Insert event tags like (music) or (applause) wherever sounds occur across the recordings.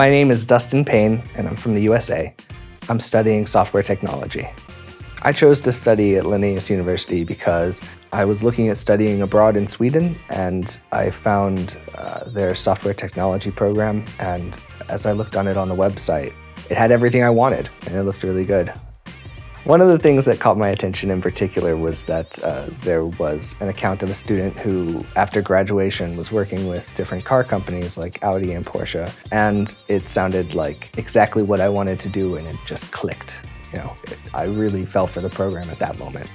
My name is Dustin Payne, and I'm from the USA. I'm studying software technology. I chose to study at Linnaeus University because I was looking at studying abroad in Sweden and I found uh, their software technology program and as I looked on it on the website, it had everything I wanted and it looked really good. One of the things that caught my attention in particular was that uh, there was an account of a student who, after graduation, was working with different car companies like Audi and Porsche, and it sounded like exactly what I wanted to do and it just clicked. You know, it, I really fell for the program at that moment.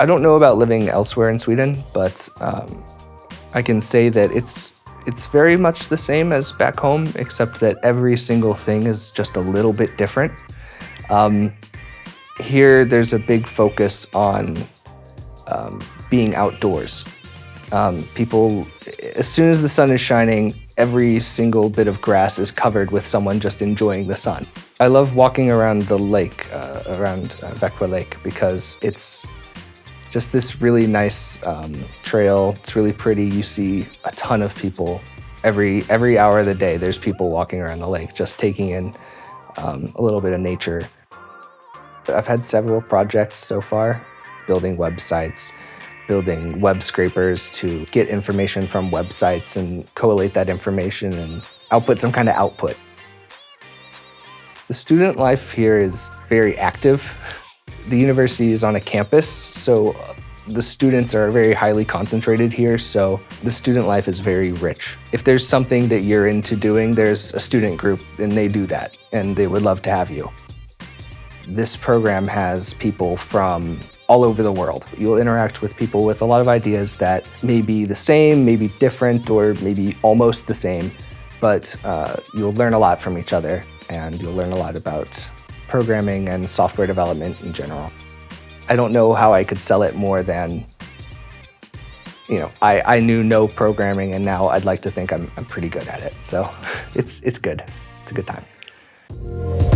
I don't know about living elsewhere in Sweden, but um, I can say that it's it's very much the same as back home, except that every single thing is just a little bit different. Um, here, there's a big focus on um, being outdoors. Um, people, as soon as the sun is shining, every single bit of grass is covered with someone just enjoying the sun. I love walking around the lake, uh, around uh, Lake, because it's just this really nice um, trail. It's really pretty. You see a ton of people. Every, every hour of the day, there's people walking around the lake, just taking in um, a little bit of nature. I've had several projects so far, building websites, building web scrapers to get information from websites and collate that information and output some kind of output. The student life here is very active. The university is on a campus, so the students are very highly concentrated here, so the student life is very rich. If there's something that you're into doing, there's a student group and they do that, and they would love to have you. This program has people from all over the world. You'll interact with people with a lot of ideas that may be the same, maybe different, or maybe almost the same, but uh, you'll learn a lot from each other and you'll learn a lot about programming and software development in general. I don't know how I could sell it more than, you know, I, I knew no programming and now I'd like to think I'm, I'm pretty good at it. So (laughs) it's, it's good. It's a good time.